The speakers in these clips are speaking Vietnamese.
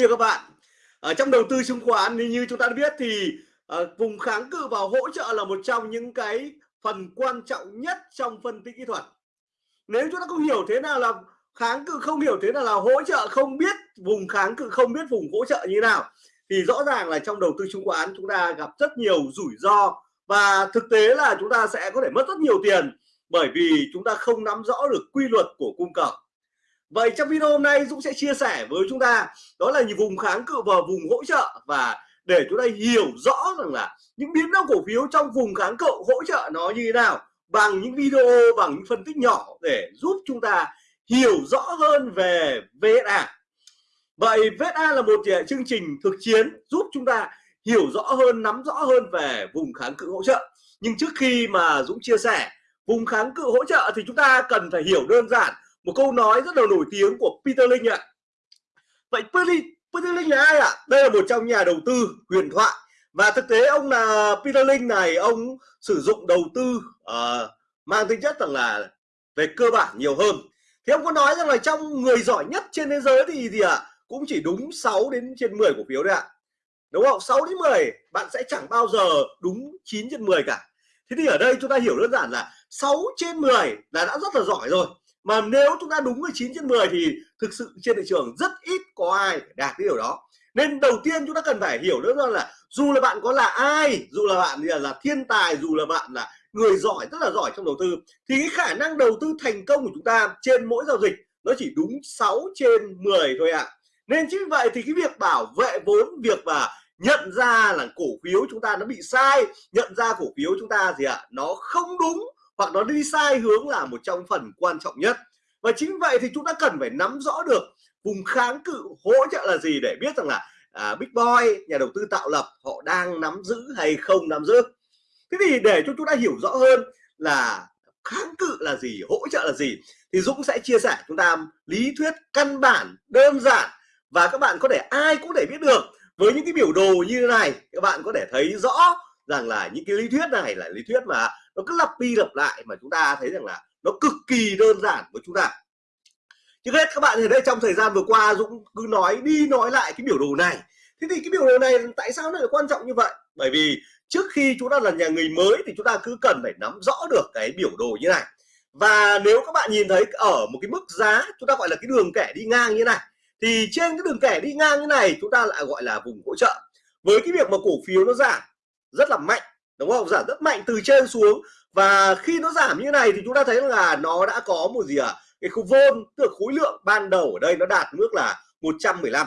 Thưa các bạn, ở trong đầu tư chứng khoán thì như chúng ta đã biết thì uh, vùng kháng cự và hỗ trợ là một trong những cái phần quan trọng nhất trong phân tích kỹ thuật. Nếu chúng ta không hiểu thế nào là kháng cự, không hiểu thế nào là hỗ trợ, không biết vùng kháng cự, không biết vùng hỗ trợ như nào thì rõ ràng là trong đầu tư chứng khoán chúng ta gặp rất nhiều rủi ro. Và thực tế là chúng ta sẽ có thể mất rất nhiều tiền bởi vì chúng ta không nắm rõ được quy luật của cung cầu. Vậy trong video hôm nay Dũng sẽ chia sẻ với chúng ta đó là những vùng kháng cự và vùng hỗ trợ và để chúng ta hiểu rõ rằng là những biến động cổ phiếu trong vùng kháng cự hỗ trợ nó như thế nào bằng những video bằng những phân tích nhỏ để giúp chúng ta hiểu rõ hơn về VSA. Vậy VSA là một chương trình thực chiến giúp chúng ta hiểu rõ hơn, nắm rõ hơn về vùng kháng cự hỗ trợ. Nhưng trước khi mà Dũng chia sẻ vùng kháng cự hỗ trợ thì chúng ta cần phải hiểu đơn giản một câu nói rất là nổi tiếng của Peter Lynch ạ. Vậy Peter, Peter Lynch là ai ạ? Đây là một trong nhà đầu tư huyền thoại. Và thực tế ông là Peter Lynch này ông sử dụng đầu tư uh, mang tính chất rằng là về cơ bản nhiều hơn. Thì ông có nói rằng là trong người giỏi nhất trên thế giới thì gì ạ? Cũng chỉ đúng 6 đến trên 10 cổ phiếu đấy ạ. Đúng không? 6 đến 10 bạn sẽ chẳng bao giờ đúng 9 trên 10 cả. Thế thì ở đây chúng ta hiểu đơn giản là 6 trên 10 là đã rất là giỏi rồi mà nếu chúng ta đúng 19 trên 10 thì thực sự trên thị trường rất ít có ai đạt cái điều đó nên đầu tiên chúng ta cần phải hiểu nữa là dù là bạn có là ai dù là bạn là, là thiên tài dù là bạn là người giỏi rất là giỏi trong đầu tư thì cái khả năng đầu tư thành công của chúng ta trên mỗi giao dịch nó chỉ đúng 6 trên 10 thôi ạ à. nên chính vậy thì cái việc bảo vệ vốn việc và nhận ra là cổ phiếu chúng ta nó bị sai nhận ra cổ phiếu chúng ta gì ạ à, nó không đúng hoặc nó đi sai hướng là một trong phần quan trọng nhất. Và chính vậy thì chúng ta cần phải nắm rõ được vùng kháng cự hỗ trợ là gì để biết rằng là à, Big Boy nhà đầu tư tạo lập họ đang nắm giữ hay không nắm giữ. Thế thì để cho chúng ta hiểu rõ hơn là kháng cự là gì hỗ trợ là gì thì Dũng sẽ chia sẻ chúng ta lý thuyết căn bản đơn giản. Và các bạn có thể ai cũng để biết được. Với những cái biểu đồ như thế này các bạn có thể thấy rõ rằng là những cái lý thuyết này là lý thuyết mà nó cứ lặp đi lặp lại mà chúng ta thấy rằng là nó cực kỳ đơn giản với chúng ta. Trước hết, các bạn thì đây trong thời gian vừa qua Dũng cứ nói đi nói lại cái biểu đồ này. Thế thì cái biểu đồ này tại sao nó lại quan trọng như vậy? Bởi vì trước khi chúng ta là nhà người mới thì chúng ta cứ cần phải nắm rõ được cái biểu đồ như này. Và nếu các bạn nhìn thấy ở một cái mức giá chúng ta gọi là cái đường kẻ đi ngang như này, thì trên cái đường kẻ đi ngang như này chúng ta lại gọi là vùng hỗ trợ. Với cái việc mà cổ phiếu nó giảm rất là mạnh đúng không? Giảm rất mạnh từ trên xuống. Và khi nó giảm như này thì chúng ta thấy là nó đã có một gì ạ? À? cái khối vôn tức khối lượng ban đầu ở đây nó đạt mức là 115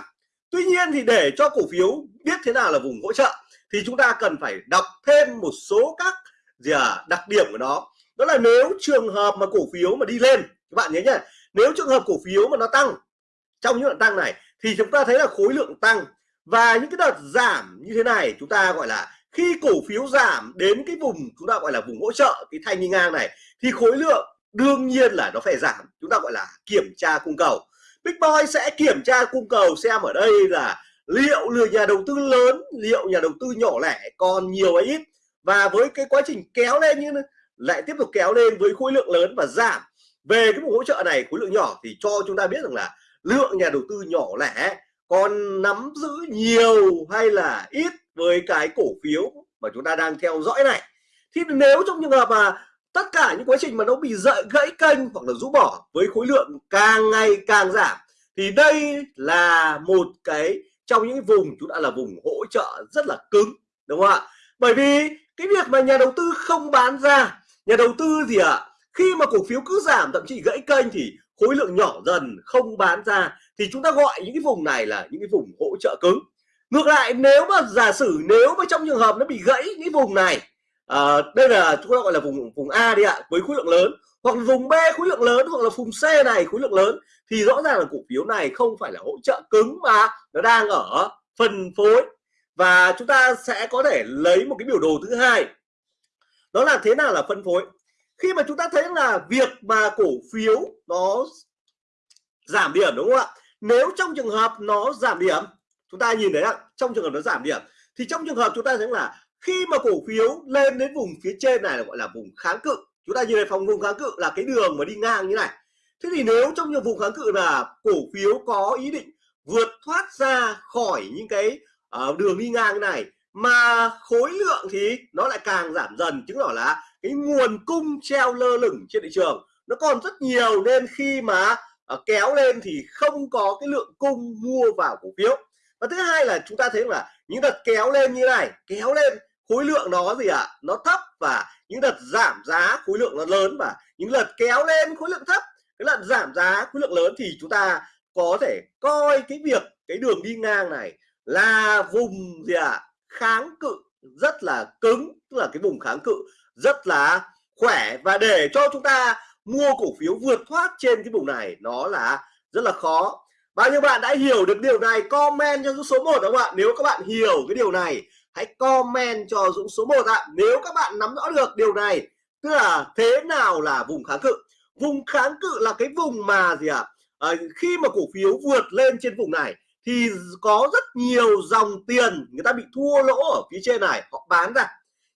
tuy nhiên thì để cho cổ phiếu biết thế nào là vùng hỗ trợ thì chúng ta cần phải đọc thêm một số các gì à, đặc điểm của nó. Đó là nếu trường hợp mà cổ phiếu mà đi lên các bạn nhớ nhá nếu trường hợp cổ phiếu mà nó tăng trong những đoạn tăng này thì chúng ta thấy là khối lượng tăng. Và những cái đợt giảm như thế này chúng ta gọi là khi cổ phiếu giảm đến cái vùng chúng ta gọi là vùng hỗ trợ, cái thanh đi ngang này, thì khối lượng đương nhiên là nó phải giảm. Chúng ta gọi là kiểm tra cung cầu. Big Boy sẽ kiểm tra cung cầu xem ở đây là liệu lừa nhà đầu tư lớn, liệu nhà đầu tư nhỏ lẻ còn nhiều hay ít. Và với cái quá trình kéo lên như lại tiếp tục kéo lên với khối lượng lớn và giảm. Về cái vùng hỗ trợ này, khối lượng nhỏ thì cho chúng ta biết rằng là lượng nhà đầu tư nhỏ lẻ còn nắm giữ nhiều hay là ít với cái cổ phiếu mà chúng ta đang theo dõi này. Thì nếu trong trường hợp mà tất cả những quá trình mà nó bị dậy gãy kênh hoặc là rũ bỏ với khối lượng càng ngày càng giảm thì đây là một cái trong những vùng chúng ta là vùng hỗ trợ rất là cứng đúng không ạ? Bởi vì cái việc mà nhà đầu tư không bán ra nhà đầu tư gì ạ? À, khi mà cổ phiếu cứ giảm thậm chí gãy kênh thì khối lượng nhỏ dần không bán ra thì chúng ta gọi những cái vùng này là những cái vùng hỗ trợ cứng ngược lại nếu mà giả sử nếu mà trong trường hợp nó bị gãy cái vùng này à, đây là chúng ta gọi là vùng vùng A đi ạ với khối lượng lớn hoặc vùng B khối lượng lớn hoặc là vùng C này khối lượng lớn thì rõ ràng là cổ phiếu này không phải là hỗ trợ cứng mà nó đang ở phân phối. Và chúng ta sẽ có thể lấy một cái biểu đồ thứ hai. Đó là thế nào là phân phối? Khi mà chúng ta thấy là việc mà cổ phiếu nó giảm điểm đúng không ạ? Nếu trong trường hợp nó giảm điểm chúng ta nhìn thấy ạ trong trường hợp nó giảm điểm thì trong trường hợp chúng ta thấy là khi mà cổ phiếu lên đến vùng phía trên này là gọi là vùng kháng cự chúng ta nhìn thấy phòng vùng kháng cự là cái đường mà đi ngang như này. Thế thì nếu trong nhiều vùng kháng cự là cổ phiếu có ý định vượt thoát ra khỏi những cái uh, đường đi ngang này mà khối lượng thì nó lại càng giảm dần chứng tỏ là cái nguồn cung treo lơ lửng trên thị trường nó còn rất nhiều nên khi mà uh, kéo lên thì không có cái lượng cung mua vào cổ phiếu và thứ hai là chúng ta thấy là những đợt kéo lên như này, kéo lên khối lượng nó gì ạ à? nó thấp và những đợt giảm giá khối lượng nó lớn và những đợt kéo lên khối lượng thấp, cái lần giảm giá khối lượng lớn thì chúng ta có thể coi cái việc cái đường đi ngang này là vùng gì ạ à? kháng cự, rất là cứng, tức là cái vùng kháng cự rất là khỏe và để cho chúng ta mua cổ phiếu vượt thoát trên cái vùng này, nó là rất là khó bao nhiêu bạn đã hiểu được điều này comment cho số 1 không ạ? Nếu các bạn hiểu cái điều này hãy comment cho Dũng số 1 ạ. Nếu các bạn nắm rõ được điều này tức là thế nào là vùng kháng cự? Vùng kháng cự là cái vùng mà gì ạ? À? à, khi mà cổ phiếu vượt lên trên vùng này thì có rất nhiều dòng tiền người ta bị thua lỗ ở phía trên này họ bán ra.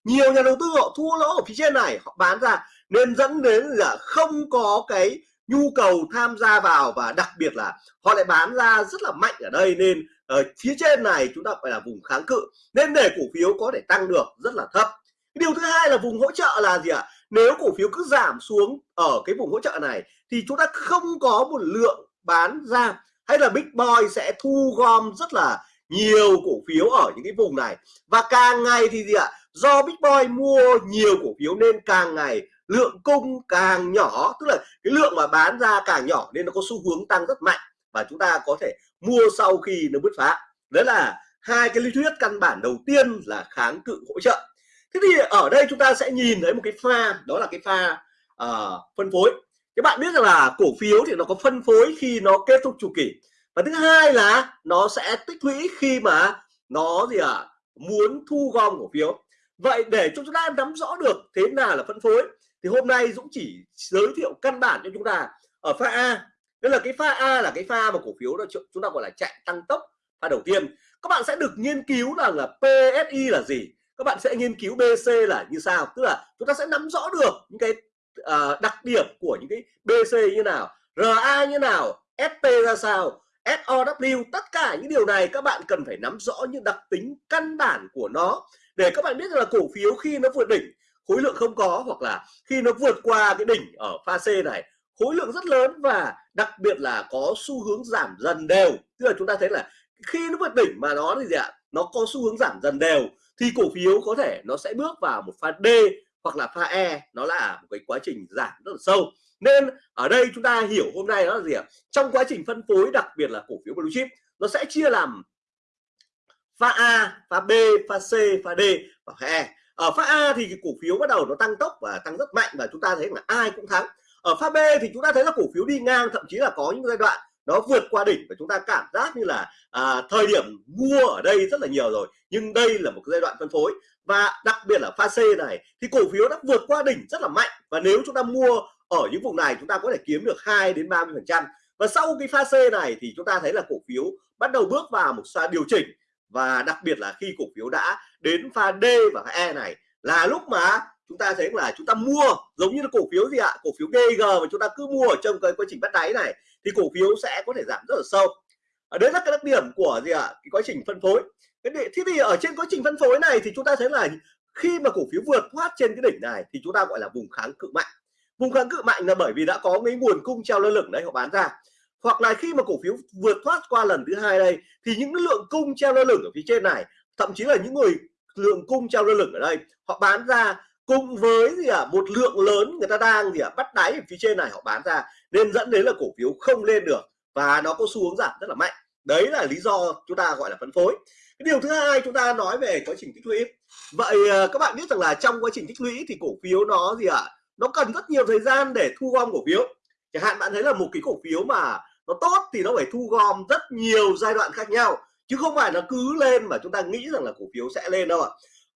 Nhiều nhà đầu tư họ thua lỗ ở phía trên này họ bán ra. Nên dẫn đến là không có cái nhu cầu tham gia vào và đặc biệt là họ lại bán ra rất là mạnh ở đây nên ở phía trên này chúng ta phải là vùng kháng cự. Nên để cổ phiếu có thể tăng được rất là thấp. Điều thứ hai là vùng hỗ trợ là gì ạ? Nếu cổ phiếu cứ giảm xuống ở cái vùng hỗ trợ này thì chúng ta không có một lượng bán ra. Hay là big boy sẽ thu gom rất là nhiều cổ phiếu ở những cái vùng này. Và càng ngày thì gì ạ? Do big boy mua nhiều cổ phiếu nên càng ngày lượng cung càng nhỏ tức là cái lượng mà bán ra càng nhỏ nên nó có xu hướng tăng rất mạnh và chúng ta có thể mua sau khi nó bứt phá. Đó là hai cái lý thuyết căn bản đầu tiên là kháng cự hỗ trợ. Thế thì ở đây chúng ta sẽ nhìn thấy một cái pha đó là cái pha uh, phân phối. Các bạn biết rằng là cổ phiếu thì nó có phân phối khi nó kết thúc chu kỳ. Và thứ hai là nó sẽ tích lũy khi mà nó gì à muốn thu gom cổ phiếu. Vậy để cho chúng ta nắm rõ được thế nào là phân phối thì hôm nay Dũng chỉ giới thiệu căn bản cho chúng ta ở pha A. Tức là cái pha A là cái pha mà cổ phiếu đó chúng ta gọi là chạy tăng tốc pha đầu tiên. Các bạn sẽ được nghiên cứu rằng là PSI là gì. Các bạn sẽ nghiên cứu BC là như sao. Tức là chúng ta sẽ nắm rõ được những cái uh, đặc điểm của những cái BC như nào RA như nào SP ra sao SOW tất cả những điều này các bạn cần phải nắm rõ những đặc tính căn bản của nó. Để các bạn biết là cổ phiếu khi nó vượt đỉnh khối lượng không có hoặc là khi nó vượt qua cái đỉnh ở pha C này, khối lượng rất lớn và đặc biệt là có xu hướng giảm dần đều. Tức là chúng ta thấy là khi nó vượt đỉnh mà nó thì gì ạ? Nó có xu hướng giảm dần đều, thì cổ phiếu có thể nó sẽ bước vào một pha D hoặc là pha E nó là một cái quá trình giảm rất là sâu. Nên ở đây chúng ta hiểu hôm nay đó là gì ạ? Trong quá trình phân phối, đặc biệt là cổ phiếu blue chip, nó sẽ chia làm pha A, pha B, pha C, pha D và pha E ở pha A thì cổ phiếu bắt đầu nó tăng tốc và tăng rất mạnh và chúng ta thấy là ai cũng thắng. Ở pha B thì chúng ta thấy là cổ phiếu đi ngang thậm chí là có những giai đoạn nó vượt qua đỉnh và chúng ta cảm giác như là à, thời điểm mua ở đây rất là nhiều rồi nhưng đây là một cái giai đoạn phân phối. Và đặc biệt là pha C này thì cổ phiếu đã vượt qua đỉnh rất là mạnh và nếu chúng ta mua ở những vùng này chúng ta có thể kiếm được 2 đến 30 phần trăm. Và sau cái pha C này thì chúng ta thấy là cổ phiếu bắt đầu bước vào một pha điều chỉnh và đặc biệt là khi cổ phiếu đã đến pha D và pha E này, là lúc mà chúng ta thấy là chúng ta mua, giống như là cổ phiếu gì ạ? Cổ phiếu GG mà chúng ta cứ mua ở trong cái quá trình bắt đáy này, thì cổ phiếu sẽ có thể giảm rất là sâu. Ở đấy là cái đặc điểm của gì ạ? Cái quá trình phân phối. Cái thế thì ở trên quá trình phân phối này thì chúng ta thấy là khi mà cổ phiếu vượt thoát trên cái đỉnh này thì chúng ta gọi là vùng kháng cự mạnh. Vùng kháng cự mạnh là bởi vì đã có cái nguồn cung treo lơ lửng đấy họ bán ra hoặc là khi mà cổ phiếu vượt thoát qua lần thứ hai đây, thì những lượng cung treo lơ lửng ở phía trên này, thậm chí là những người lượng cung treo lơ lửng ở đây, họ bán ra cùng với gì à một lượng lớn người ta đang gì à bắt đáy ở phía trên này họ bán ra, nên dẫn đến là cổ phiếu không lên được và nó có xu hướng giảm rất là mạnh. Đấy là lý do chúng ta gọi là phân phối. Cái điều thứ hai chúng ta nói về quá trình tích lũy. Vậy ờ, các bạn biết rằng là trong quá trình tích lũy thì cổ phiếu nó gì ạ à? nó cần rất nhiều thời gian để thu gom cổ phiếu. Chẳng hạn bạn thấy là một cái cổ phiếu mà nó tốt thì nó phải thu gom rất nhiều giai đoạn khác nhau chứ không phải là cứ lên mà chúng ta nghĩ rằng là cổ phiếu sẽ lên đâu ạ.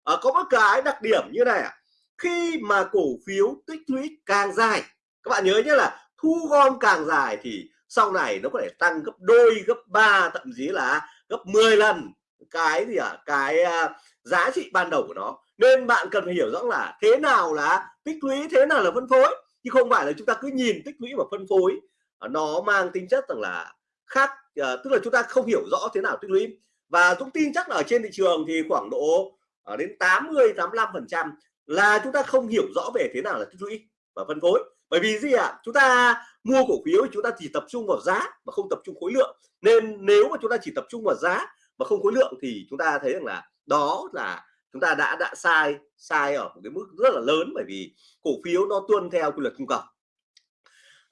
À, có một cái đặc điểm như này ạ. À, khi mà cổ phiếu tích lũy càng dài các bạn nhớ nhé là thu gom càng dài thì sau này nó có thể tăng gấp đôi gấp ba thậm chí là gấp 10 lần cái gì ạ? À, cái uh, giá trị ban đầu của nó. Nên bạn cần phải hiểu rõ là thế nào là tích lũy thế nào là phân phối chứ không phải là chúng ta cứ nhìn tích lũy và phân phối. Ờ, nó mang tính chất rằng là khác uh, tức là chúng ta không hiểu rõ thế nào tích lũy. Và Dũng tin chắc là ở trên thị trường thì khoảng độ ở đến 80 85 phần trăm là chúng ta không hiểu rõ về thế nào là tích lũy và phân phối. Bởi vì gì ạ? À? chúng ta mua cổ phiếu chúng ta chỉ tập trung vào giá mà không tập trung khối lượng. Nên nếu mà chúng ta chỉ tập trung vào giá mà không khối lượng thì chúng ta thấy rằng là đó là chúng ta đã đã sai sai ở một cái mức rất là lớn. Bởi vì cổ phiếu nó tuân theo quy luật cung cầu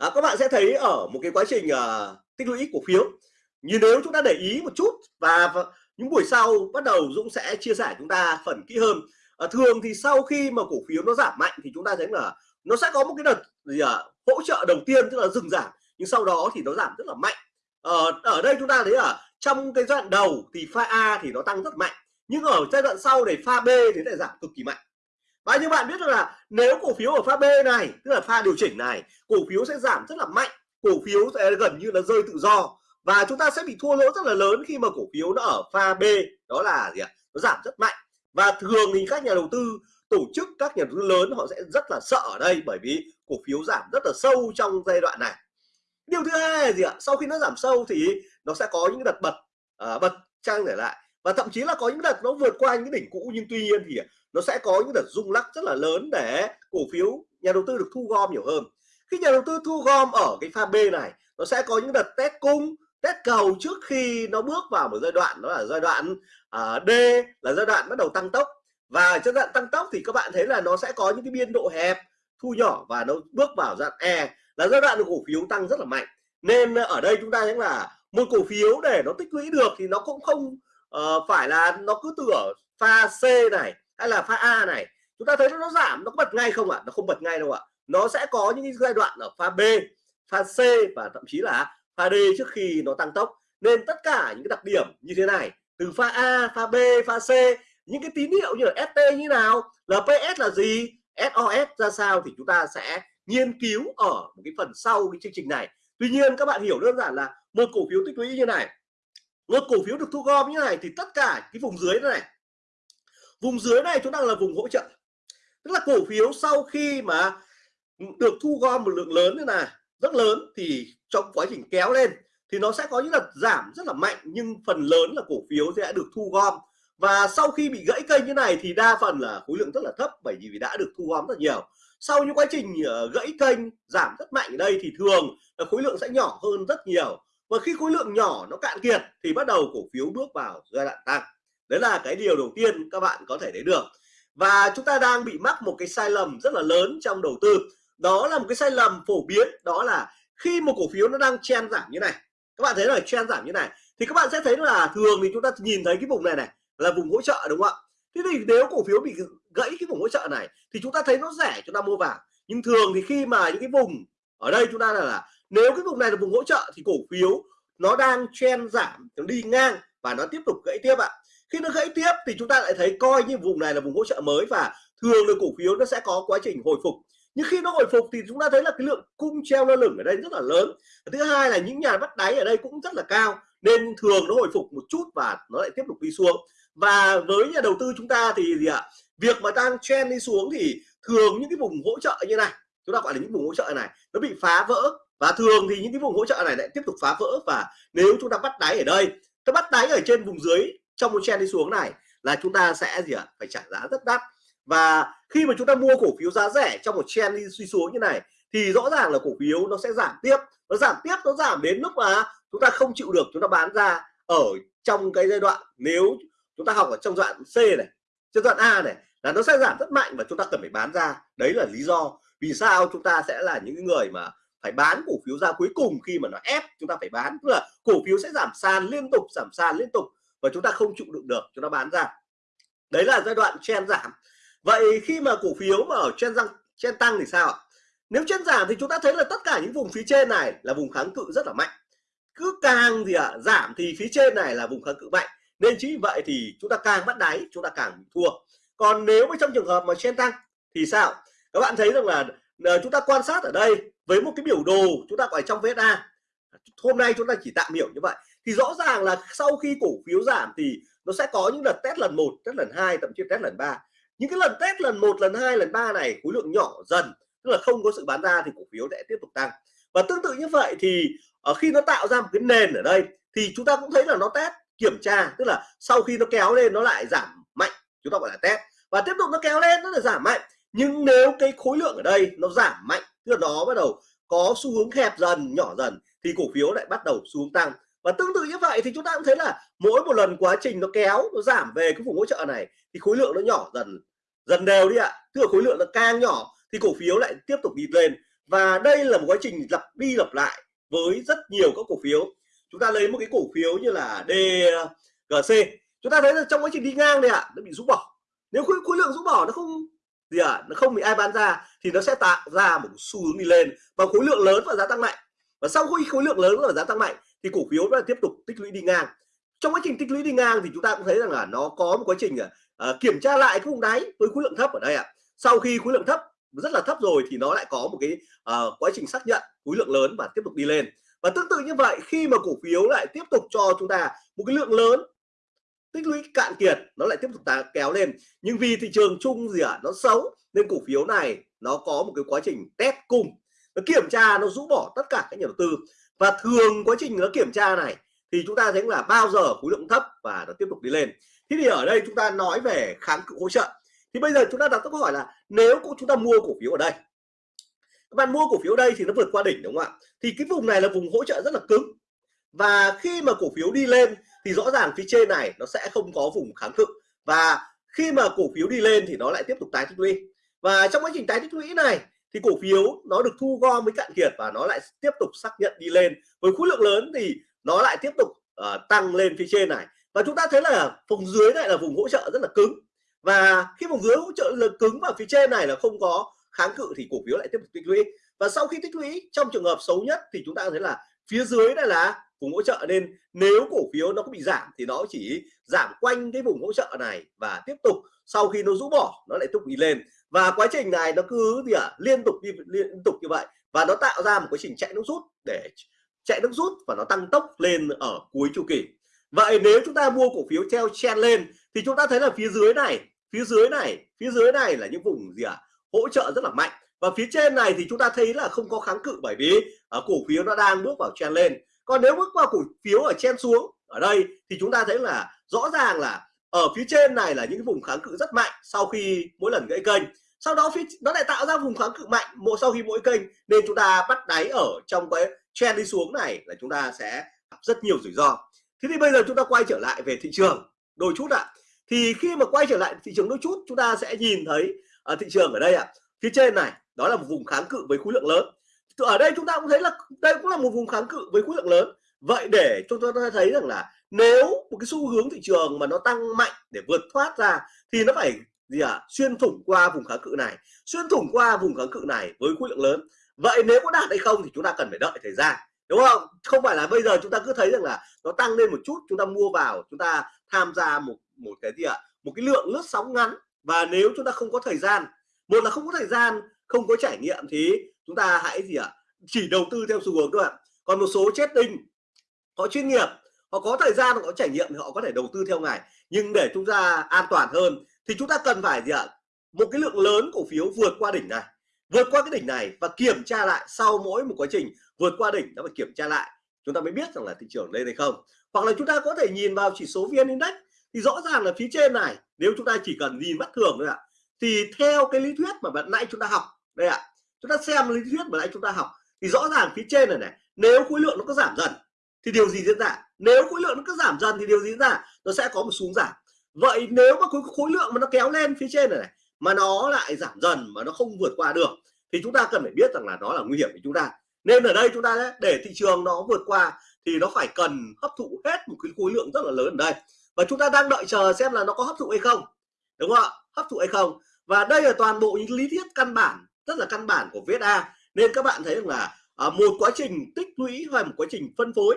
à, các bạn sẽ thấy ở một cái quá trình uh, tích lũy cổ phiếu. Như nếu chúng ta để ý một chút và, và những buổi sau bắt đầu Dũng sẽ chia sẻ chúng ta phần kỹ hơn. À, thường thì sau khi mà cổ phiếu nó giảm mạnh thì chúng ta thấy là nó sẽ có một cái đợt gì à, hỗ trợ đầu tiên tức là dừng giảm nhưng sau đó thì nó giảm rất là mạnh. Ở ở đây chúng ta thấy ở trong cái giai đoạn đầu thì pha A thì nó tăng rất mạnh nhưng ở giai đoạn sau này pha B thì lại giảm cực kỳ mạnh và như bạn biết là nếu cổ phiếu ở pha B này tức là pha điều chỉnh này cổ phiếu sẽ giảm rất là mạnh cổ phiếu sẽ gần như là rơi tự do. Và chúng ta sẽ bị thua lỗ rất là lớn khi mà cổ phiếu nó ở pha B đó là gì ạ? Nó giảm rất mạnh. Và thường thì các nhà đầu tư tổ chức các nhà đầu tư lớn họ sẽ rất là sợ ở đây bởi vì cổ phiếu giảm rất là sâu trong giai đoạn này. Điều thứ hai là gì ạ? Sau khi nó giảm sâu thì nó sẽ có những đợt bật à, bật trang trở lại. Và thậm chí là có những đợt nó vượt qua những đỉnh cũ nhưng tuy nhiên thì à, nó sẽ có những đợt rung lắc rất là lớn để cổ phiếu nhà đầu tư được thu gom nhiều hơn. Khi nhà đầu tư thu gom ở cái pha B này nó sẽ có những đợt test cung test cầu trước khi nó bước vào một giai đoạn đó là giai đoạn uh, D là giai đoạn bắt đầu tăng tốc. Và giai đoạn tăng tốc thì các bạn thấy là nó sẽ có những cái biên độ hẹp thu nhỏ và nó bước vào giai đoạn E là giai đoạn cổ phiếu tăng rất là mạnh. Nên ở đây chúng ta thấy là một cổ phiếu để nó tích lũy được thì nó cũng không uh, phải là nó cứ từ ở pha C này hay là pha A này chúng ta thấy nó giảm, nó có bật ngay không ạ à? nó không bật ngay đâu ạ à. nó sẽ có những giai đoạn ở pha B, pha C và thậm chí là pha D trước khi nó tăng tốc nên tất cả những cái đặc điểm như thế này, từ pha A, pha B, pha C, những cái tín hiệu như là ST như nào LPS là gì SOS ra sao thì chúng ta sẽ nghiên cứu ở một cái phần sau cái chương trình này tuy nhiên các bạn hiểu đơn giản là một cổ phiếu tích lũy như này, một cổ phiếu được thu gom như này thì tất cả cái vùng dưới này vùng dưới này chúng ta là vùng hỗ trợ. Tức là cổ phiếu sau khi mà được thu gom một lượng lớn như là rất lớn, thì trong quá trình kéo lên thì nó sẽ có những đợt giảm rất là mạnh, nhưng phần lớn là cổ phiếu sẽ được thu gom. Và sau khi bị gãy kênh như này thì đa phần là khối lượng rất là thấp, bởi vì đã được thu gom rất nhiều. Sau những quá trình ờ, gãy kênh, giảm rất mạnh ở đây thì thường là khối lượng sẽ nhỏ hơn rất nhiều. Và khi khối lượng nhỏ nó cạn kiệt thì bắt đầu cổ phiếu bước vào giai đoạn tăng đấy là cái điều đầu tiên các bạn có thể thấy được. Và chúng ta đang bị mắc một cái sai lầm rất là lớn trong đầu tư. Đó là một cái sai lầm phổ biến đó là khi một cổ phiếu nó đang chen giảm như này. Các bạn thấy là chen giảm như này thì các bạn sẽ thấy là thường thì chúng ta nhìn thấy cái vùng này này là vùng hỗ trợ đúng không ạ? Thế thì nếu cổ phiếu bị gãy cái vùng hỗ trợ này thì chúng ta thấy nó rẻ chúng ta mua vào. Nhưng thường thì khi mà những cái vùng ở đây chúng ta là, là nếu cái vùng này là vùng hỗ trợ thì cổ phiếu nó đang chen giảm nó đi ngang và nó tiếp tục gãy tiếp ạ khi nó gãy tiếp thì chúng ta lại thấy coi như vùng này là vùng hỗ trợ mới và thường là cổ phiếu nó sẽ có quá trình hồi phục. Nhưng khi nó hồi phục thì chúng ta thấy là cái lượng cung treo lơ lửng ở đây rất là lớn. Thứ hai là những nhà bắt đáy ở đây cũng rất là cao, nên thường nó hồi phục một chút và nó lại tiếp tục đi xuống. Và với nhà đầu tư chúng ta thì gì ạ? Việc mà đang trend đi xuống thì thường những cái vùng hỗ trợ như này, chúng ta gọi là những vùng hỗ trợ này, nó bị phá vỡ. Và thường thì những cái vùng hỗ trợ này lại tiếp tục phá vỡ. Và nếu chúng ta bắt đáy ở đây, ta bắt đáy ở trên vùng dưới trong một trend đi xuống này là chúng ta sẽ gì ạ? Phải trả giá rất đắt. Và khi mà chúng ta mua cổ phiếu giá rẻ trong một trend đi suy xuống như này, thì rõ ràng là cổ phiếu nó sẽ giảm tiếp. Nó giảm tiếp, nó giảm đến lúc mà chúng ta không chịu được chúng ta bán ra ở trong cái giai đoạn nếu chúng ta học ở trong đoạn C này, trong đoạn A này là nó sẽ giảm rất mạnh và chúng ta cần phải bán ra. Đấy là lý do vì sao chúng ta sẽ là những người mà phải bán cổ phiếu ra cuối cùng khi mà nó ép chúng ta phải bán. Tức là cổ phiếu sẽ giảm sàn liên tục, giảm sàn liên tục và chúng ta không chịu đựng được chúng ta bán ra. Đấy là giai đoạn chen giảm. Vậy khi mà cổ phiếu mà ở chen tăng chen tăng thì sao ạ? Nếu chen giảm thì chúng ta thấy là tất cả những vùng phía trên này là vùng kháng cự rất là mạnh. Cứ càng gì ạ à, giảm thì phía trên này là vùng kháng cự mạnh. Nên chính vì vậy thì chúng ta càng bắt đáy chúng ta càng bị thua. Còn nếu mà trong trường hợp mà chen tăng thì sao? Các bạn thấy rằng là ờ, chúng ta quan sát ở đây với một cái biểu đồ chúng ta gọi trong VSA hôm nay chúng ta chỉ tạm hiểu như vậy thì rõ ràng là sau khi cổ phiếu giảm thì nó sẽ có những đợt test lần một, test lần hai, thậm chí test lần ba. Những cái lần test lần một, lần hai, lần ba này khối lượng nhỏ dần, tức là không có sự bán ra thì cổ phiếu sẽ tiếp tục tăng. Và tương tự như vậy thì ở khi nó tạo ra một cái nền ở đây thì chúng ta cũng thấy là nó test kiểm tra, tức là sau khi nó kéo lên nó lại giảm mạnh, chúng ta gọi là test. Và tiếp tục nó kéo lên nó lại giảm mạnh. Nhưng nếu cái khối lượng ở đây nó giảm mạnh, tức là nó bắt đầu có xu hướng hẹp dần, nhỏ dần thì cổ phiếu lại bắt đầu xu hướng tăng và tương tự như vậy thì chúng ta cũng thấy là mỗi một lần quá trình nó kéo nó giảm về cái vùng hỗ trợ này thì khối lượng nó nhỏ dần dần đều đi ạ. Tức là khối lượng nó càng nhỏ thì cổ phiếu lại tiếp tục đi lên. Và đây là một quá trình lặp đi lặp lại với rất nhiều các cổ phiếu. Chúng ta lấy một cái cổ phiếu như là DGC chúng ta thấy là trong quá trình đi ngang này ạ nó bị rũ bỏ. Nếu khối, khối lượng rũ bỏ nó không gì ạ nó không bị ai bán ra thì nó sẽ tạo ra một xu hướng đi lên và khối lượng lớn và giá tăng mạnh. Và sau khi khối lượng lớn và giá tăng mạnh thì cổ phiếu nó tiếp tục tích lũy đi ngang. Trong quá trình tích lũy đi ngang thì chúng ta cũng thấy rằng là nó có một quá trình uh, kiểm tra lại cái vùng đáy với khối lượng thấp ở đây ạ. Sau khi khối lượng thấp rất là thấp rồi thì nó lại có một cái uh, quá trình xác nhận khối lượng lớn và tiếp tục đi lên. Và tương tự như vậy khi mà cổ phiếu lại tiếp tục cho chúng ta một cái lượng lớn tích lũy cạn kiệt nó lại tiếp tục ta kéo lên. Nhưng vì thị trường chung gì ạ à, nó xấu nên cổ phiếu này nó có một cái quá trình test cung. Nó kiểm tra nó rũ bỏ tất cả các nhà đầu tư và thường quá trình nó kiểm tra này thì chúng ta thấy là bao giờ khối lượng thấp và nó tiếp tục đi lên. Thế thì ở đây chúng ta nói về kháng cự hỗ trợ. Thì bây giờ chúng ta đặt câu hỏi là nếu chúng ta mua cổ phiếu ở đây, các bạn mua cổ phiếu đây thì nó vượt qua đỉnh đúng không ạ? Thì cái vùng này là vùng hỗ trợ rất là cứng. Và khi mà cổ phiếu đi lên thì rõ ràng phía trên này nó sẽ không có vùng kháng cự. Và khi mà cổ phiếu đi lên thì nó lại tiếp tục tái tích lũy. Và trong quá trình tái tích lũy này thì cổ phiếu nó được thu gom với cạn kiệt và nó lại tiếp tục xác nhận đi lên. Với khối lượng lớn thì nó lại tiếp tục uh, tăng lên phía trên này. Và chúng ta thấy là vùng dưới này là vùng hỗ trợ rất là cứng. Và khi vùng dưới hỗ trợ là cứng và phía trên này là không có kháng cự thì cổ phiếu lại tiếp tục tích lũy. Và sau khi tích lũy trong trường hợp xấu nhất thì chúng ta thấy là phía dưới đây là vùng hỗ trợ nên nếu cổ phiếu nó có bị giảm thì nó chỉ giảm quanh cái vùng hỗ trợ này và tiếp tục sau khi nó rũ bỏ nó lại tiếp tục đi lên. Và quá trình này nó cứ gì ạ? À, liên tục đi liên tục như vậy và nó tạo ra một quá trình chạy nước rút để chạy nước rút và nó tăng tốc lên ở cuối chu kỳ. Vậy nếu chúng ta mua cổ phiếu theo chen lên thì chúng ta thấy là phía dưới này phía dưới này phía dưới này là những vùng gì ạ? À, hỗ trợ rất là mạnh và phía trên này thì chúng ta thấy là không có kháng cự bởi vì ở cổ phiếu nó đang bước vào chen lên. Còn nếu bước vào cổ phiếu ở chen xuống ở đây thì chúng ta thấy là rõ ràng là ở phía trên này là những vùng kháng cự rất mạnh sau khi mỗi lần gãy kênh. Sau đó phía nó lại tạo ra vùng kháng cự mạnh mỗi sau khi mỗi kênh nên chúng ta bắt đáy ở trong cái trend đi xuống này là chúng ta sẽ gặp rất nhiều rủi ro. Thế thì bây giờ chúng ta quay trở lại về thị trường đôi chút ạ. À. thì khi mà quay trở lại thị trường đôi chút chúng ta sẽ nhìn thấy ở thị trường ở đây ạ. À, phía trên này đó là một vùng kháng cự với khối lượng lớn. Ở đây chúng ta cũng thấy là, đây cũng là một vùng kháng cự với khối lượng lớn. Vậy để chúng ta thấy rằng là nếu một cái xu hướng thị trường mà nó tăng mạnh để vượt thoát ra thì nó phải gì à xuyên thủng qua vùng kháng cự này, xuyên thủng qua vùng kháng cự này với khối lượng lớn. Vậy nếu có đạt hay không thì chúng ta cần phải đợi thời gian, đúng không? Không phải là bây giờ chúng ta cứ thấy rằng là nó tăng lên một chút, chúng ta mua vào, chúng ta tham gia một một cái gì ạ? À? một cái lượng lướt sóng ngắn. Và nếu chúng ta không có thời gian, một là không có thời gian không có trải nghiệm thì chúng ta hãy gì ạ? À? chỉ đầu tư theo xu hướng các bạn còn một số chết tinh họ chuyên nghiệp, họ có thời gian, họ có trải nghiệm thì họ có thể đầu tư theo ngày nhưng để chúng ta an toàn hơn thì chúng ta cần phải gì ạ? Một cái lượng lớn cổ phiếu vượt qua đỉnh này, vượt qua cái đỉnh này và kiểm tra lại sau mỗi một quá trình vượt qua đỉnh nó phải kiểm tra lại. Chúng ta mới biết rằng là thị trường lên hay không. Hoặc là chúng ta có thể nhìn vào chỉ số vn index thì rõ ràng là phía trên này, nếu chúng ta chỉ cần nhìn mắt thường thôi ạ, thì theo cái lý thuyết mà bạn nãy chúng ta học đây ạ. Chúng ta xem lý thuyết mà nãy chúng ta học. Thì rõ ràng phía trên này này nếu khối lượng nó có giảm dần thì điều gì diễn ra? Nếu khối lượng nó cứ giảm dần thì điều gì diễn ra? Nó sẽ có một xuống giảm. Vậy nếu mà khối, khối lượng mà nó kéo lên phía trên này, này mà nó lại giảm dần mà nó không vượt qua được thì chúng ta cần phải biết rằng là nó là nguy hiểm với chúng ta. Nên ở đây chúng ta để thị trường nó vượt qua thì nó phải cần hấp thụ hết một cái khối lượng rất là lớn ở đây. Và chúng ta đang đợi chờ xem là nó có hấp thụ hay không. Đúng không ạ? Hấp thụ hay không? Và đây là toàn bộ những lý thuyết căn bản rất là căn bản của VSA nên các bạn thấy rằng là à, một quá trình tích lũy hay một quá trình phân phối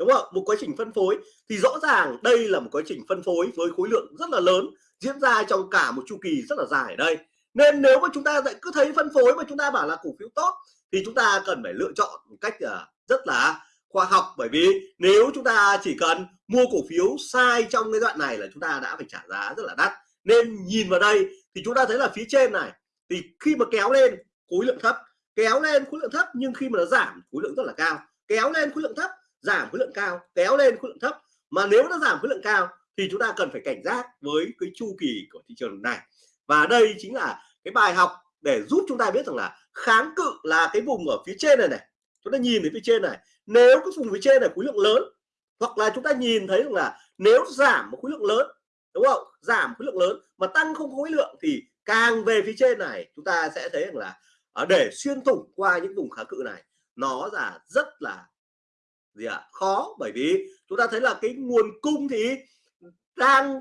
đúng không? Một quá trình phân phối thì rõ ràng đây là một quá trình phân phối với khối lượng rất là lớn diễn ra trong cả một chu kỳ rất là dài ở đây. Nên nếu mà chúng ta lại cứ thấy phân phối mà chúng ta bảo là cổ phiếu tốt thì chúng ta cần phải lựa chọn một cách à, rất là khoa học. Bởi vì nếu chúng ta chỉ cần mua cổ phiếu sai trong cái đoạn này là chúng ta đã phải trả giá rất là đắt. Nên nhìn vào đây thì chúng ta thấy là phía trên này thì khi mà kéo lên khối lượng thấp kéo lên khối lượng thấp nhưng khi mà nó giảm khối lượng rất là cao kéo lên khối lượng thấp giảm khối lượng cao kéo lên khối lượng thấp mà nếu nó giảm khối lượng cao thì chúng ta cần phải cảnh giác với cái chu kỳ của thị trường này và đây chính là cái bài học để giúp chúng ta biết rằng là kháng cự là cái vùng ở phía trên này này chúng ta nhìn thấy phía trên này nếu cái vùng phía trên này khối lượng lớn hoặc là chúng ta nhìn thấy rằng là nếu giảm một khối lượng lớn đúng không giảm khối lượng lớn mà tăng không có khối lượng thì càng về phía trên này, chúng ta sẽ thấy rằng là ở để xuyên thủng qua những vùng kháng cự này, nó là rất là gì ạ à? khó bởi vì chúng ta thấy là cái nguồn cung thì đang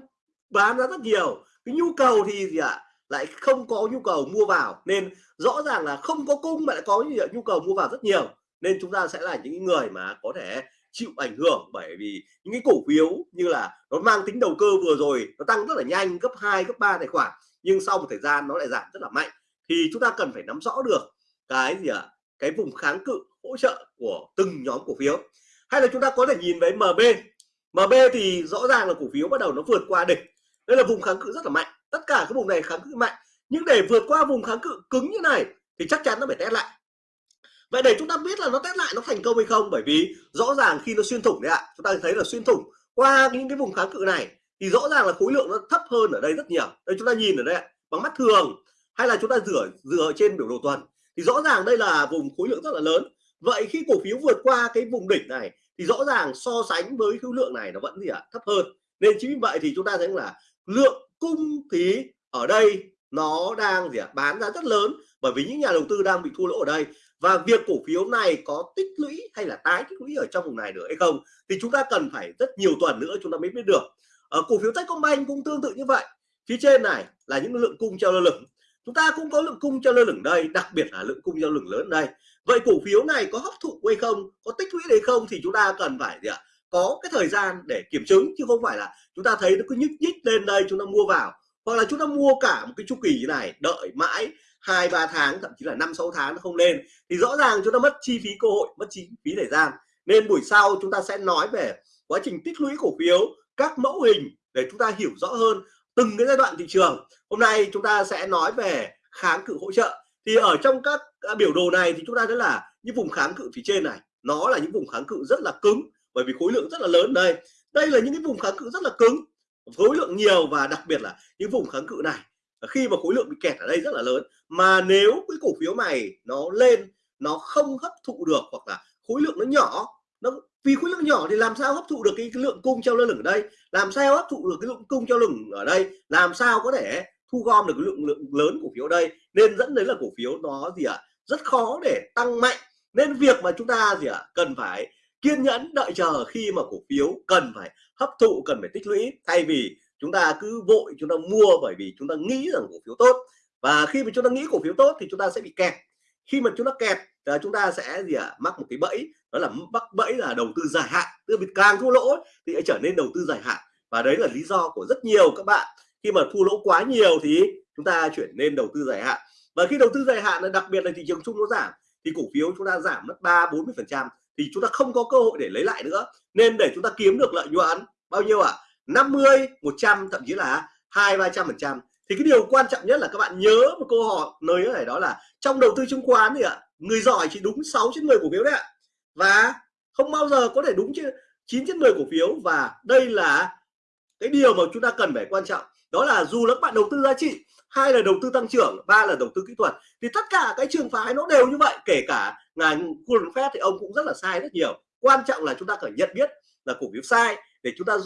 bán ra rất nhiều, cái nhu cầu thì gì ạ à? lại không có nhu cầu mua vào nên rõ ràng là không có cung mà lại có nhu cầu mua vào rất nhiều nên chúng ta sẽ là những người mà có thể chịu ảnh hưởng bởi vì những cái cổ phiếu như là nó mang tính đầu cơ vừa rồi, nó tăng rất là nhanh, gấp 2 gấp 3 tài khoản nhưng sau một thời gian nó lại giảm rất là mạnh. Thì chúng ta cần phải nắm rõ được cái gì ạ? À? cái vùng kháng cự hỗ trợ của từng nhóm cổ phiếu. Hay là chúng ta có thể nhìn với MB MB thì rõ ràng là cổ phiếu bắt đầu nó vượt qua đỉnh. Đây là vùng kháng cự rất là mạnh. Tất cả các vùng này kháng cự mạnh. Nhưng để vượt qua vùng kháng cự cứng như này thì chắc chắn nó phải test lại. Vậy để chúng ta biết là nó test lại nó thành công hay không? Bởi vì rõ ràng khi nó xuyên thủng đấy ạ, chúng ta thấy là xuyên thủng qua những cái vùng kháng cự này thì rõ ràng là khối lượng nó thấp hơn ở đây rất nhiều. Đây chúng ta nhìn ở đây bằng mắt thường, hay là chúng ta dựa dựa trên biểu đồ tuần. Thì rõ ràng đây là vùng khối lượng rất là lớn. Vậy khi cổ phiếu vượt qua cái vùng đỉnh này, thì rõ ràng so sánh với khối lượng này nó vẫn gì ạ, thấp hơn. Nên chính vì vậy thì chúng ta thấy là lượng cung thì ở đây nó đang gì ạ, bán ra rất lớn, bởi vì những nhà đầu tư đang bị thua lỗ ở đây. Và việc cổ phiếu này có tích lũy hay là tái tích lũy ở trong vùng này được hay không, thì chúng ta cần phải rất nhiều tuần nữa chúng ta mới biết được ở cổ phiếu Techcombank cũng tương tự như vậy. Phía trên này là những lượng cung treo lơ lửng. Chúng ta cũng có lượng cung treo lơ lửng đây, đặc biệt là lượng cung treo lửng lớn đây. Vậy cổ phiếu này có hấp thụ hay không, có tích lũy hay không thì chúng ta cần phải gì ạ? Có cái thời gian để kiểm chứng, chứ không phải là chúng ta thấy nó cứ nhích nhích lên đây chúng ta mua vào. Hoặc là chúng ta mua cả một cái chu kỳ như này, đợi mãi hai, ba tháng, thậm chí là năm, sáu tháng nó không lên. Thì rõ ràng chúng ta mất chi phí cơ hội, mất chi phí thời gian. Nên buổi sau chúng ta sẽ nói về quá trình tích lũy cổ phiếu các mẫu hình để chúng ta hiểu rõ hơn từng cái giai đoạn thị trường. Hôm nay chúng ta sẽ nói về kháng cự hỗ trợ. Thì ở trong các à, biểu đồ này thì chúng ta thấy là những vùng kháng cự phía trên này, nó là những vùng kháng cự rất là cứng, bởi vì khối lượng rất là lớn. Đây đây là những cái vùng kháng cự rất là cứng, khối lượng nhiều và đặc biệt là những vùng kháng cự này à, khi mà khối lượng bị kẹt ở đây rất là lớn. Mà nếu cái cổ phiếu này nó lên, nó không hấp thụ được hoặc là khối lượng nó nhỏ, nó vì khối lượng nhỏ thì làm sao hấp thụ được cái, cái lượng cung treo lơ lửng ở đây? Làm sao hấp thụ được cái lượng cung treo lửng ở đây? Làm sao có thể thu gom được cái lượng lượng lớn cổ phiếu ở đây? Nên dẫn đến là cổ phiếu nó gì ạ? À, rất khó để tăng mạnh. Nên việc mà chúng ta gì ạ? À, cần phải kiên nhẫn đợi chờ khi mà cổ phiếu cần phải hấp thụ cần phải tích lũy. Thay vì chúng ta cứ vội chúng ta mua bởi vì chúng ta nghĩ rằng cổ phiếu tốt. Và khi mà chúng ta nghĩ cổ phiếu tốt thì chúng ta sẽ bị kẹt khi mà chúng ta kẹt là chúng ta sẽ gì ạ? À, mắc một cái bẫy đó là mắc bẫy là đầu tư dài hạn. Tức là càng thua lỗ thì trở nên đầu tư dài hạn. Và đấy là lý do của rất nhiều các bạn. Khi mà thua lỗ quá nhiều thì chúng ta chuyển nên đầu tư dài hạn. Và khi đầu tư dài hạn là đặc biệt là thị trường chung nó giảm thì cổ phiếu chúng ta giảm mất ba bốn mươi phần trăm thì chúng ta không có cơ hội để lấy lại nữa. Nên để chúng ta kiếm được lợi nhuận bao nhiêu ạ? à? 50 100 thậm chí là hai ba trăm phần trăm thì cái điều quan trọng nhất là các bạn nhớ một câu hỏi lời này đó là trong đầu tư chứng khoán thì ạ à, người giỏi chỉ đúng 6 trên 10 cổ phiếu đấy ạ. Và không bao giờ có thể đúng chứ 9 trên 10 cổ phiếu. Và đây là cái điều mà chúng ta cần phải quan trọng. Đó là dù là các bạn đầu tư giá trị hai là đầu tư tăng trưởng ba là đầu tư kỹ thuật thì tất cả cái trường phái nó đều như vậy. Kể cả ngài Warren Buffett thì ông cũng rất là sai rất nhiều. Quan trọng là chúng ta phải nhận biết là cổ phiếu sai để chúng ta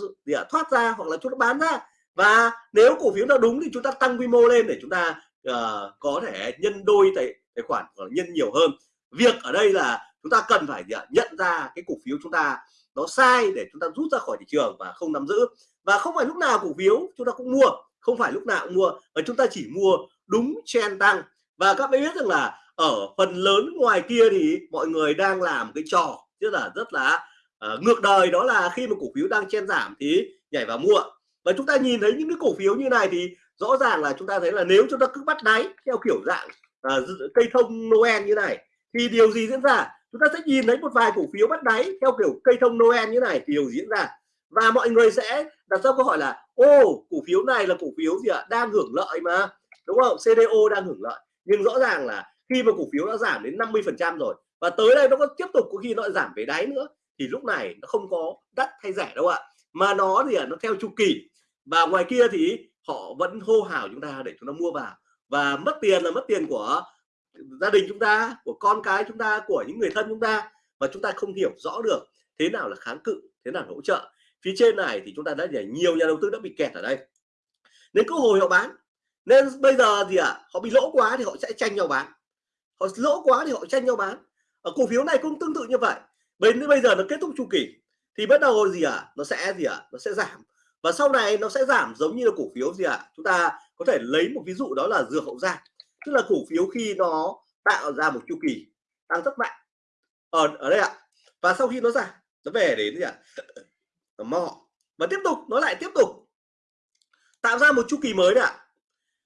thoát ra hoặc là chúng ta bán ra và nếu cổ phiếu nào đúng thì chúng ta tăng quy mô lên để chúng ta uh, có thể nhân đôi tài, tài khoản hoặc nhân nhiều hơn. Việc ở đây là chúng ta cần phải ờ, nhận ra cái cổ phiếu chúng ta nó sai để chúng ta rút ra khỏi thị trường và không nắm giữ. Và không phải lúc nào cổ phiếu chúng ta cũng mua không phải lúc nào cũng mua và chúng ta chỉ mua đúng trend tăng. Và các bạn biết rằng là ở phần lớn ngoài kia thì mọi người đang làm cái trò tức là rất là uh, ngược đời đó là khi mà cổ phiếu đang chen giảm thì nhảy vào mua và chúng ta nhìn thấy những cái cổ phiếu như này thì rõ ràng là chúng ta thấy là nếu chúng ta cứ bắt đáy theo kiểu dạng à, cây thông Noel như này thì điều gì diễn ra? Chúng ta sẽ nhìn thấy một vài cổ phiếu bắt đáy theo kiểu cây thông Noel như này thì điều diễn ra. Và mọi người sẽ đặt ra câu hỏi là ô cổ phiếu này là cổ phiếu gì ạ? Đang hưởng lợi mà đúng không? CDO đang hưởng lợi. Nhưng rõ ràng là khi mà cổ phiếu đã giảm đến 50 phần trăm rồi và tới đây nó có tiếp tục có khi nó giảm về đáy nữa thì lúc này nó không có đắt hay rẻ đâu ạ. Mà nó thì nó theo chu kỳ và ngoài kia thì họ vẫn hô hào chúng ta để chúng ta mua vào. Và mất tiền là mất tiền của gia đình chúng ta của con cái chúng ta của những người thân chúng ta. Và chúng ta không hiểu rõ được thế nào là kháng cự thế nào là hỗ trợ. Phía trên này thì chúng ta đã nhảy nhiều nhà đầu tư đã bị kẹt ở đây. Nên cứ hồi họ bán. Nên bây giờ thì à, họ bị lỗ quá thì họ sẽ tranh nhau bán. Họ lỗ quá thì họ tranh nhau bán. Ở cổ phiếu này cũng tương tự như vậy. Đến bây giờ nó kết thúc chu kỳ. Thì bắt đầu gì à nó sẽ gì à nó sẽ giảm và sau này nó sẽ giảm giống như là cổ phiếu gì ạ? À? chúng ta có thể lấy một ví dụ đó là dược hậu giang. Tức là cổ phiếu khi nó tạo ra một chu kỳ tăng rất mạnh. Ở ở đây ạ. Và sau khi nó giảm, nó về đến gì ạ? À? mò. Và tiếp tục, nó lại tiếp tục tạo ra một chu kỳ mới ạ.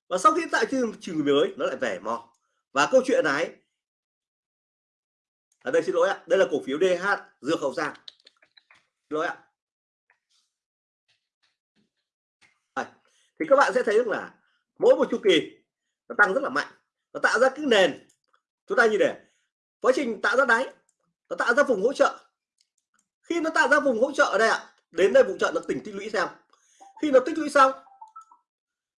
Và sau khi tạo chu kỳ mới, nó lại về mò. Và câu chuyện này ở đây, xin lỗi ạ. Đây là cổ phiếu DH dược hậu giang. Xin lỗi ạ. Thì các bạn sẽ thấy là mỗi một chu kỳ nó tăng rất là mạnh, nó tạo ra cái nền. Chúng ta như để quá trình tạo ra đáy, nó tạo ra vùng hỗ trợ. Khi nó tạo ra vùng hỗ trợ ở đây ạ, đến đây vùng trợ nó tỉnh tích lũy xem. Khi nó tích lũy xong,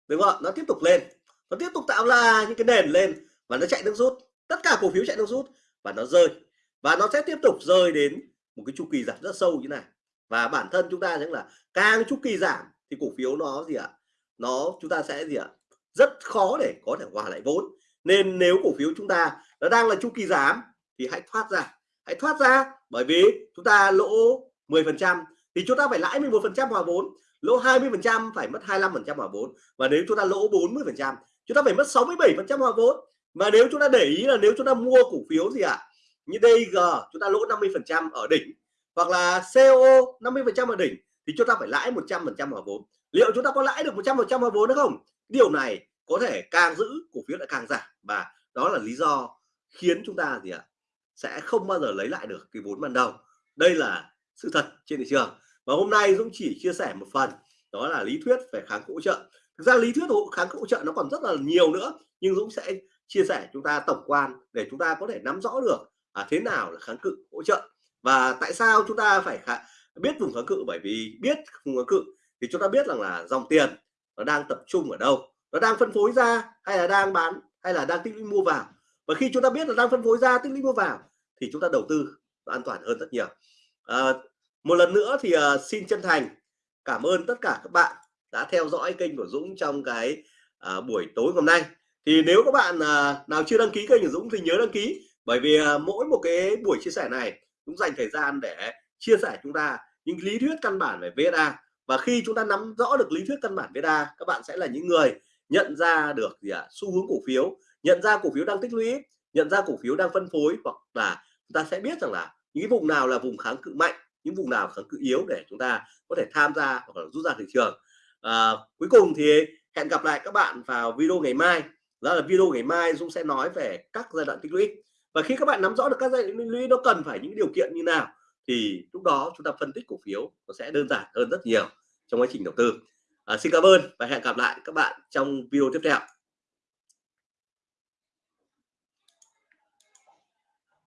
đúng không nó tiếp tục lên. Nó tiếp tục tạo ra những cái nền lên và nó chạy nước rút. Tất cả cổ phiếu chạy nước rút và nó rơi. Và nó sẽ tiếp tục rơi đến một cái chu kỳ giảm rất sâu như này. Và bản thân chúng ta thấy là càng chu kỳ giảm thì cổ phiếu nó gì ạ? Nó chúng ta sẽ gì ạ rất khó để có thể hòa lại vốn nên nếu cổ phiếu chúng ta nó đang là chu kỳ giảm thì hãy thoát ra hãy thoát ra bởi vì chúng ta lỗ 10 phần trăm thì chúng ta phải lãi 11 phần trăm hòa vốn lỗ 20 phần trăm phải mất 25 phần trăm hòa vốn và nếu chúng ta lỗ 40 phần trăm chúng ta phải mất 67 phần trăm hòa vốn mà nếu chúng ta để ý là nếu chúng ta mua cổ phiếu gì ạ như DG chúng ta lỗ 50 phần trăm ở đỉnh hoặc là CO 50 phần trăm ở đỉnh thì chúng ta phải lãi 100 phần trăm hòa vốn liệu chúng ta có lãi được 100% vào vốn hay không? Điều này có thể càng giữ cổ phiếu lại càng giảm. Và đó là lý do khiến chúng ta gì ạ? Sẽ không bao giờ lấy lại được cái vốn ban đầu. Đây là sự thật trên thị trường. Và hôm nay Dũng chỉ chia sẻ một phần đó là lý thuyết về kháng cự hỗ trợ. Thực ra lý thuyết kháng cự hỗ trợ nó còn rất là nhiều nữa nhưng Dũng sẽ chia sẻ chúng ta tổng quan để chúng ta có thể nắm rõ được à, thế nào là kháng cự hỗ trợ. Và tại sao chúng ta phải biết vùng kháng cự? Bởi vì biết vùng kháng cự thì chúng ta biết rằng là dòng tiền nó đang tập trung ở đâu? Nó đang phân phối ra hay là đang bán hay là đang tích lũy mua vào? Và khi chúng ta biết là đang phân phối ra tích lũy mua vào thì chúng ta đầu tư an toàn hơn rất nhiều. À, một lần nữa thì uh, xin chân thành cảm ơn tất cả các bạn đã theo dõi kênh của Dũng trong cái uh, buổi tối hôm nay. Thì nếu các bạn uh, nào chưa đăng ký kênh của Dũng thì nhớ đăng ký. Bởi vì uh, mỗi một cái buổi chia sẻ này cũng dành thời gian để chia sẻ chúng ta những lý thuyết căn bản về VSA và khi chúng ta nắm rõ được lý thuyết căn bản beta các bạn sẽ là những người nhận ra được gì ạ? À, xu hướng cổ phiếu nhận ra cổ phiếu đang tích lũy nhận ra cổ phiếu đang phân phối hoặc là chúng ta sẽ biết rằng là những vùng nào là vùng kháng cự mạnh những vùng nào kháng cự yếu để chúng ta có thể tham gia hoặc là rút ra thị trường. À, cuối cùng thì hẹn gặp lại các bạn vào video ngày mai. Đó là video ngày mai Dũng sẽ nói về các giai đoạn tích lũy. Và khi các bạn nắm rõ được các giai đoạn tích lũy nó cần phải những điều kiện như nào? Thì lúc đó chúng ta phân tích cổ phiếu nó sẽ đơn giản hơn rất nhiều trong quá trình đầu tư. À, xin cảm ơn và hẹn gặp lại các bạn trong video tiếp theo.